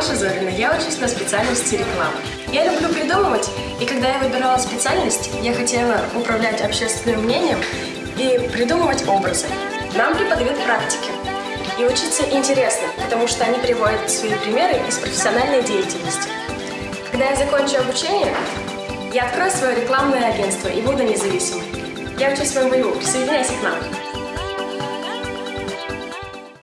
Маша Зорина, я учусь на специальности реклама. Я люблю придумывать, и когда я выбирала специальность, я хотела управлять общественным мнением и придумывать образы. Нам преподают практики. И учиться интересно, потому что они приводят свои примеры из профессиональной деятельности. Когда я закончу обучение, я открою свое рекламное агентство и буду независимой. Я учусь в МВУ, присоединяйся к нам.